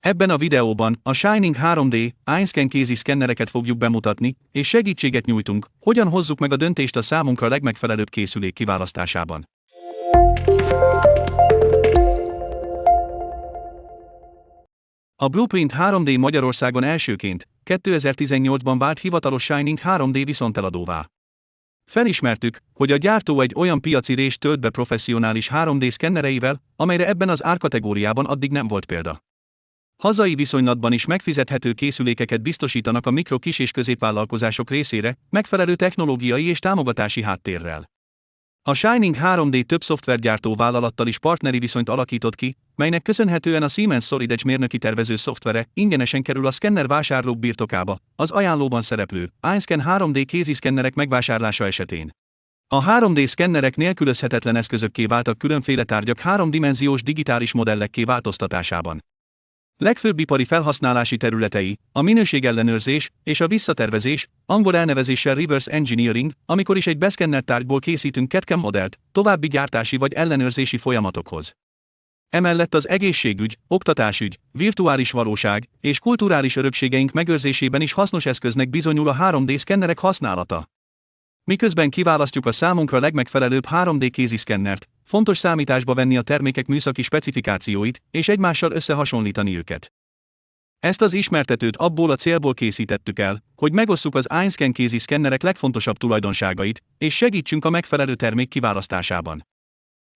Ebben a videóban a Shining 3D iScan kézi szkennereket fogjuk bemutatni, és segítséget nyújtunk, hogyan hozzuk meg a döntést a számunkra legmegfelelőbb készülék kiválasztásában. A Blueprint 3D Magyarországon elsőként 2018-ban vált hivatalos Shining 3D viszonteladóvá. Felismertük, hogy a gyártó egy olyan piaci részt tölt be professzionális 3D szkennereivel, amelyre ebben az árkategóriában addig nem volt példa. Hazai viszonylatban is megfizethető készülékeket biztosítanak a mikro kis és középvállalkozások részére, megfelelő technológiai és támogatási háttérrel. A Shining 3D több szoftvergyártó vállalattal is partneri viszonyt alakított ki, melynek köszönhetően a Siemens Solid Edge mérnöki tervező szoftvere ingyenesen kerül a szkenner vásárlók birtokába, az ajánlóban szereplő iScan 3D kéziszkennerek megvásárlása esetén. A 3D szkennerek nélkülözhetetlen eszközökké váltak különféle tárgyak háromdimenziós digitális modellekké változtatásában. Legfőbb ipari felhasználási területei, a minőségellenőrzés és a visszatervezés, angol elnevezéssel reverse engineering, amikor is egy beszkennert tárgyból készítünk CAD modellt, további gyártási vagy ellenőrzési folyamatokhoz. Emellett az egészségügy, oktatásügy, virtuális valóság és kulturális örökségeink megőrzésében is hasznos eszköznek bizonyul a 3D szkennerek használata. Miközben kiválasztjuk a számunkra legmegfelelőbb 3D kéziszkennert, fontos számításba venni a termékek műszaki specifikációit, és egymással összehasonlítani őket. Ezt az ismertetőt abból a célból készítettük el, hogy megosszuk az iScan kézi szkennerek legfontosabb tulajdonságait, és segítsünk a megfelelő termék kiválasztásában.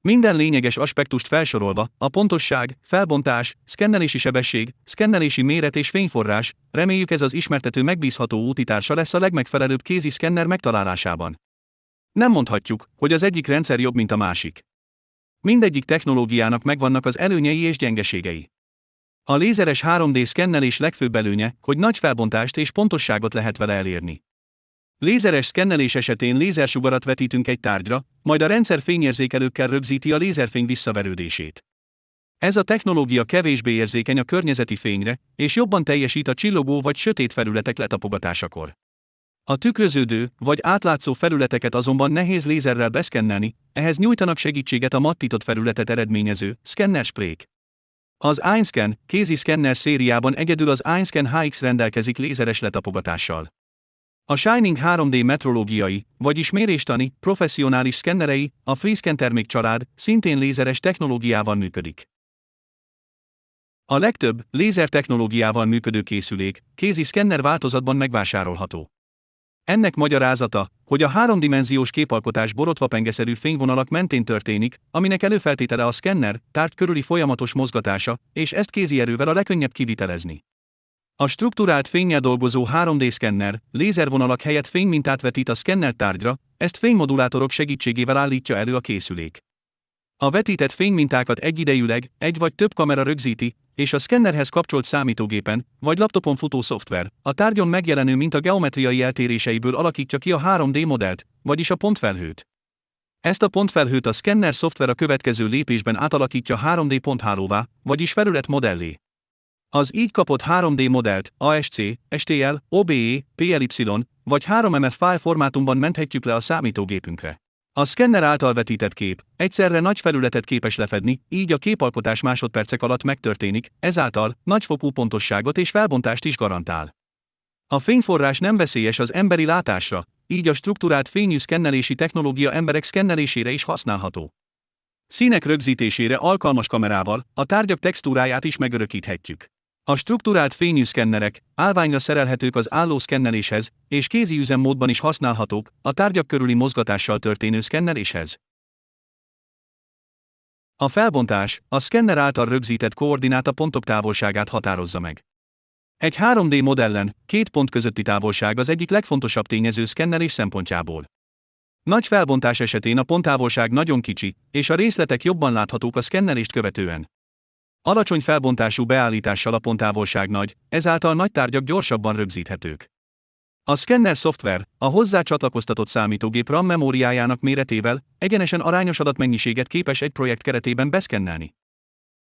Minden lényeges aspektust felsorolva, a pontosság, felbontás, szkennelési sebesség, szkennelési méret és fényforrás, reméljük ez az ismertető megbízható útitársa lesz a legmegfelelőbb kézi szkenner megtalálásában. Nem mondhatjuk, hogy az egyik rendszer jobb, mint a másik. Mindegyik technológiának megvannak az előnyei és gyengeségei. A lézeres 3D szkennelés legfőbb előnye, hogy nagy felbontást és pontosságot lehet vele elérni. Lézeres szkennelés esetén lézersugarat vetítünk egy tárgyra, majd a rendszer fényérzékelőkkel rögzíti a lézerfény visszaverődését. Ez a technológia kevésbé érzékeny a környezeti fényre, és jobban teljesít a csillogó vagy sötét felületek letapogatásakor. A tükröződő vagy átlátszó felületeket azonban nehéz lézerrel beszkennelni, ehhez nyújtanak segítséget a mattított felületet eredményező szkenner sprék. Az iScan kézi szkenner szériában egyedül az iScan HX rendelkezik lézeres letapogatással. A Shining 3D metrológiai, vagyis méréstani, professzionális szkennerei, a FreeScan termék család szintén lézeres technológiával működik. A legtöbb lézer technológiával működő készülék kézi szkenner változatban megvásárolható. Ennek magyarázata, hogy a háromdimenziós képalkotás borotvapengeszerű fényvonalak mentén történik, aminek előfeltétele a szkenner, tárgy körüli folyamatos mozgatása, és ezt kézi erővel a legkönnyebb kivitelezni. A struktúrált fényjel dolgozó 3D szkenner, lézervonalak helyett fénymintát vetít a szkenner tárgyra, ezt fénymodulátorok segítségével állítja elő a készülék. A vetített fénymintákat egyidejűleg egy vagy több kamera rögzíti, és a szkennerhez kapcsolt számítógépen vagy laptopon futó szoftver a tárgyon megjelenő minta geometriai eltéréseiből alakítja ki a 3D modellt, vagyis a pontfelhőt. Ezt a pontfelhőt a szkenner szoftver a következő lépésben átalakítja 3D ponthálóvá, vagyis felület modellé. Az így kapott 3D modellt ASC, STL, OBE, PLY vagy 3MF file formátumban menthetjük le a számítógépünkre. A szkenner által vetített kép egyszerre nagy felületet képes lefedni, így a képalkotás másodpercek alatt megtörténik, ezáltal nagyfokú pontosságot és felbontást is garantál. A fényforrás nem veszélyes az emberi látásra, így a struktúrált fényű szkennelési technológia emberek szkennelésére is használható. Színek rögzítésére alkalmas kamerával a tárgyak textúráját is megörökíthetjük. A strukturált fényű szkennerek állványra szerelhetők az álló szkenneléshez, és kézi üzemmódban is használhatók a tárgyak körüli mozgatással történő szkenneléshez. A felbontás a szkenner által rögzített koordináta pontok távolságát határozza meg. Egy 3D modellen két pont közötti távolság az egyik legfontosabb tényező szkennelés szempontjából. Nagy felbontás esetén a ponttávolság nagyon kicsi, és a részletek jobban láthatók a szkennelést követően. Alacsony felbontású beállítással a ponttávolság nagy, ezáltal nagy tárgyak gyorsabban rögzíthetők. A szkenner szoftver, a hozzá csatlakoztatott számítógép RAM memóriájának méretével egyenesen arányos adatmennyiséget képes egy projekt keretében beszkennelni.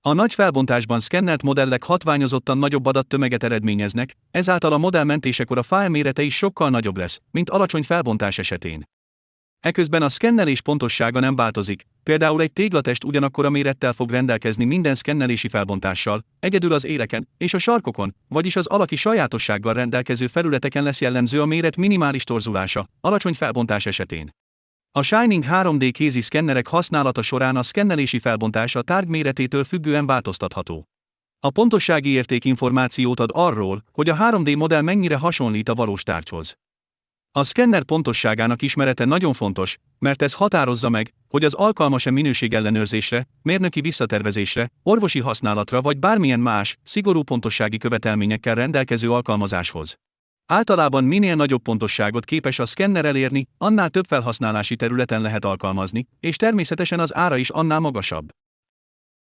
A nagy felbontásban szkennelt modellek hatványozottan nagyobb adattömeget eredményeznek, ezáltal a modell mentésekor a fájl mérete is sokkal nagyobb lesz, mint alacsony felbontás esetén. Eközben a szkennelés pontossága nem változik, például egy téglatest ugyanakkor a mérettel fog rendelkezni minden szkennelési felbontással, egyedül az éreken és a sarkokon, vagyis az alaki sajátossággal rendelkező felületeken lesz jellemző a méret minimális torzulása, alacsony felbontás esetén. A Shining 3D kézi szkennerek használata során a szkennelési felbontás a tárgy méretétől függően változtatható. A pontossági érték információt ad arról, hogy a 3D modell mennyire hasonlít a valós tárgyhoz. A szkenner pontosságának ismerete nagyon fontos, mert ez határozza meg, hogy az alkalmas-e minőségellenőrzésre, mérnöki visszatervezésre, orvosi használatra vagy bármilyen más, szigorú pontossági követelményekkel rendelkező alkalmazáshoz. Általában minél nagyobb pontosságot képes a szkenner elérni, annál több felhasználási területen lehet alkalmazni, és természetesen az ára is annál magasabb.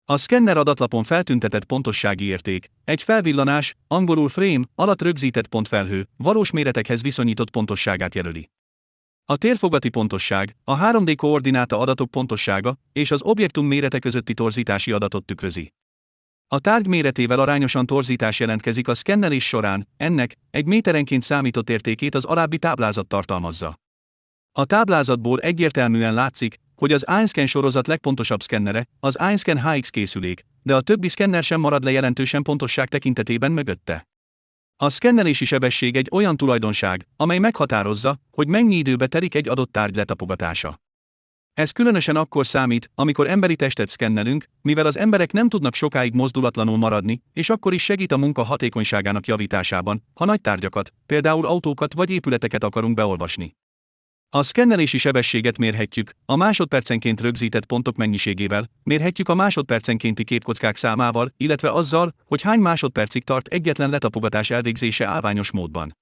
A szkenner adatlapon feltüntetett pontossági érték, egy felvillanás, angolul frame, alatt rögzített pontfelhő, valós méretekhez viszonyított pontosságát jelöli. A térfogati pontosság, a 3D koordináta adatok pontossága és az objektum mérete közötti torzítási adatot tükrözi. A tárgy méretével arányosan torzítás jelentkezik a szkennelés során, ennek egy méterenként számított értékét az alábbi táblázat tartalmazza. A táblázatból egyértelműen látszik, hogy az Einscan sorozat legpontosabb szkennere, az Einscan HX készülék, de a többi szkenner sem marad le jelentősen pontosság tekintetében mögötte. A szkennelési sebesség egy olyan tulajdonság, amely meghatározza, hogy mennyi időbe telik egy adott tárgy letapogatása. Ez különösen akkor számít, amikor emberi testet szkennelünk, mivel az emberek nem tudnak sokáig mozdulatlanul maradni, és akkor is segít a munka hatékonyságának javításában, ha nagy tárgyakat, például autókat vagy épületeket akarunk beolvasni. A szkennelési sebességet mérhetjük, a másodpercenként rögzített pontok mennyiségével, mérhetjük a másodpercenkénti képkockák számával, illetve azzal, hogy hány másodpercig tart egyetlen letapogatás elvégzése állványos módban.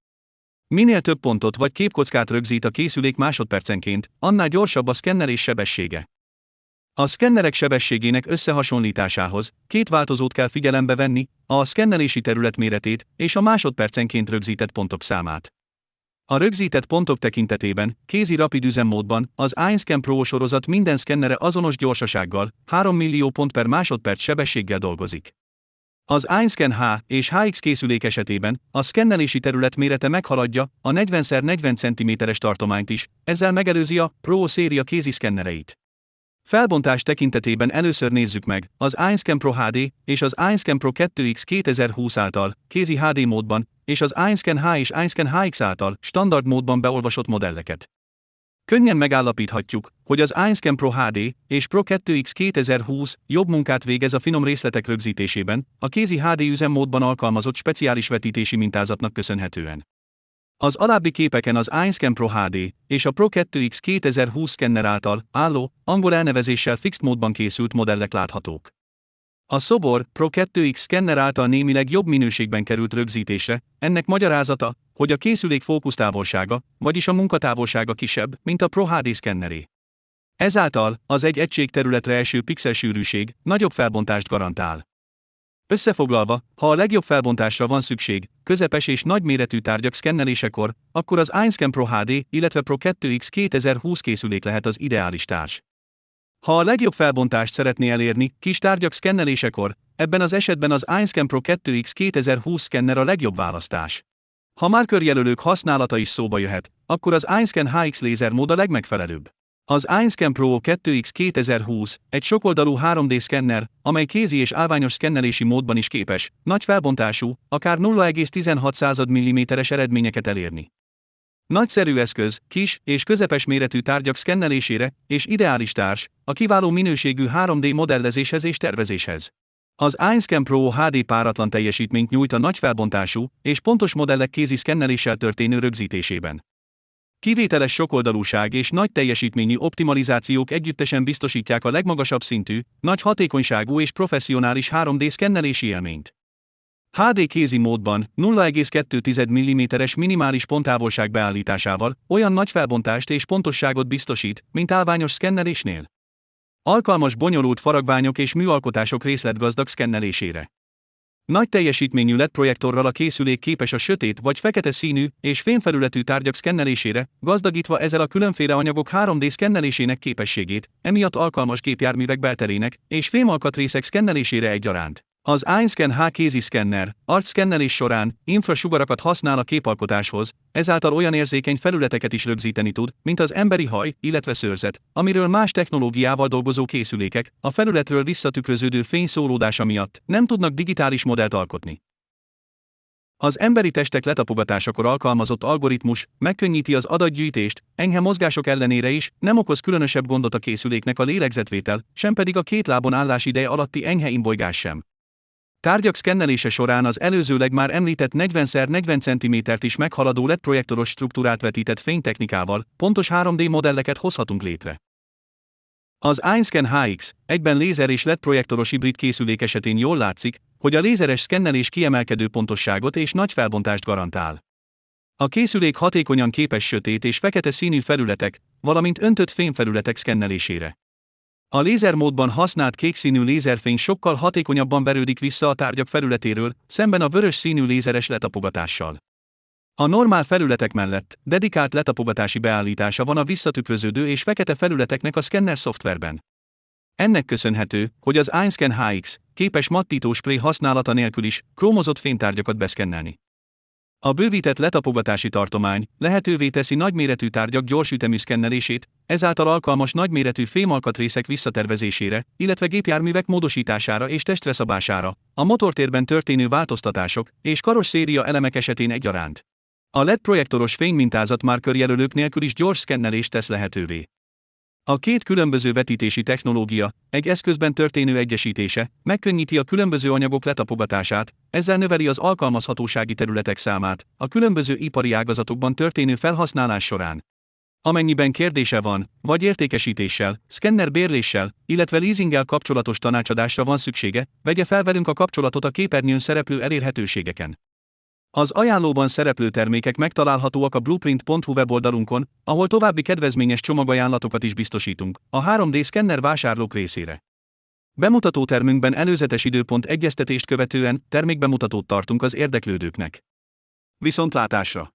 Minél több pontot vagy képkockát rögzít a készülék másodpercenként, annál gyorsabb a szkennelés sebessége. A szkennerek sebességének összehasonlításához két változót kell figyelembe venni, a szkennelési terület méretét és a másodpercenként rögzített pontok számát. A rögzített pontok tekintetében, kézi rapid üzemmódban, az iScan Pro sorozat minden szkennere azonos gyorsasággal, 3 millió pont per másodperc sebességgel dolgozik. Az iScan H és HX készülék esetében a szkennelési terület mérete meghaladja a 40x40 cm-es tartományt is, ezzel megelőzi a Pro széria kézi szkennereit. Felbontás tekintetében először nézzük meg az iScan Pro HD és az iScan Pro 2X 2020 által kézi HD módban és az iScan H és iScan HX által standard módban beolvasott modelleket. Könnyen megállapíthatjuk, hogy az iScan Pro HD és Pro 2X 2020 jobb munkát végez a finom részletek rögzítésében, a kézi HD üzemmódban alkalmazott speciális vetítési mintázatnak köszönhetően. Az alábbi képeken az iScan Pro HD és a Pro 2X 2020 szkenner által álló, angol elnevezéssel fixed módban készült modellek láthatók. A szobor Pro 2X szkenner által némileg jobb minőségben került rögzítésre, ennek magyarázata, hogy a készülék fókusztávolsága, vagyis a munkatávolsága kisebb, mint a Pro HD szkenneré. Ezáltal az egy egység területre eső pixel sűrűség nagyobb felbontást garantál. Összefoglalva, ha a legjobb felbontásra van szükség, közepes és nagyméretű tárgyak szkennelésekor, akkor az iScan Pro HD, illetve Pro 2X 2020 készülék lehet az ideális társ. Ha a legjobb felbontást szeretné elérni, kis tárgyak szkennelésekor, ebben az esetben az iScan Pro 2X 2020 szkenner a legjobb választás. Ha már körjelölők használata is szóba jöhet, akkor az iScan HX mód a legmegfelelőbb. Az iScan Pro 2X 2020 egy sokoldalú 3D szkenner, amely kézi és állványos szkennelési módban is képes, nagy felbontású, akár 0,16 mm-es eredményeket elérni. Nagyszerű eszköz, kis és közepes méretű tárgyak szkennelésére, és ideális társ, a kiváló minőségű 3D modellezéshez és tervezéshez. Az iScan Pro HD páratlan teljesítményt nyújt a nagy felbontású és pontos modellek kézi szkenneléssel történő rögzítésében. Kivételes sokoldalúság és nagy teljesítményű optimalizációk együttesen biztosítják a legmagasabb szintű, nagy hatékonyságú és professzionális 3D szkennelési élményt. HD kézi módban 0,2 mm-es minimális ponttávolság beállításával olyan nagy felbontást és pontosságot biztosít, mint állványos szkennelésnél. Alkalmas bonyolult faragványok és műalkotások részletgazdag szkennelésére. Nagy teljesítményű LED projektorral a készülék képes a sötét vagy fekete színű és fényfelületű tárgyak szkennelésére, gazdagítva ezzel a különféle anyagok 3D szkennelésének képességét, emiatt alkalmas gépjárművek belterének és fémalkatrészek szkennelésére egyaránt. Az iScan H kéziszkenner, arcszkennelés során infrasugarakat használ a képalkotáshoz, ezáltal olyan érzékeny felületeket is rögzíteni tud, mint az emberi haj, illetve szőrzet, amiről más technológiával dolgozó készülékek, a felületről visszatükröződő fény szólódása miatt nem tudnak digitális modellt alkotni. Az emberi testek letapogatásakor alkalmazott algoritmus megkönnyíti az adatgyűjtést, enyhe mozgások ellenére is, nem okoz különösebb gondot a készüléknek a lélegzetvétel, sem pedig a két lábon állás ideje alatti enyhe imbolygás sem. Tárgyak szkennelése során az előzőleg már említett 40x40 cm-t is meghaladó LED projektoros struktúrát vetített fénytechnikával pontos 3D modelleket hozhatunk létre. Az iScan HX, egyben lézer és LED projektoros hibrid készülék esetén jól látszik, hogy a lézeres szkennelés kiemelkedő pontosságot és nagy felbontást garantál. A készülék hatékonyan képes sötét és fekete színű felületek, valamint öntött fényfelületek szkennelésére. A lézermódban használt kékszínű lézerfény sokkal hatékonyabban verődik vissza a tárgyak felületéről, szemben a vörös színű lézeres letapogatással. A normál felületek mellett dedikált letapogatási beállítása van a visszatükröződő és fekete felületeknek a szkenner szoftverben. Ennek köszönhető, hogy az iScan HX képes mattító spray használata nélkül is krómozott fénytárgyakat beszkennelni. A bővített letapogatási tartomány lehetővé teszi nagyméretű tárgyak gyors ütemű szkennelését, ezáltal alkalmas nagyméretű fémalkatrészek visszatervezésére, illetve gépjárművek módosítására és testre szabására, a motortérben történő változtatások és karosszéria elemek esetén egyaránt. A LED projektoros fénymintázat már körjelölők nélkül is gyors szkennelést tesz lehetővé. A két különböző vetítési technológia, egy eszközben történő egyesítése, megkönnyíti a különböző anyagok letapogatását, ezzel növeli az alkalmazhatósági területek számát, a különböző ipari ágazatokban történő felhasználás során. Amennyiben kérdése van, vagy értékesítéssel, szkenner bérléssel, illetve leasinggel kapcsolatos tanácsadásra van szüksége, vegye fel velünk a kapcsolatot a képernyőn szereplő elérhetőségeken. Az ajánlóban szereplő termékek megtalálhatóak a blueprint.hu weboldalunkon, ahol további kedvezményes csomagajánlatokat is biztosítunk, a 3D szkenner vásárlók részére. Bemutató termünkben előzetes időpont egyeztetést követően termékbemutatót tartunk az érdeklődőknek. Viszontlátásra!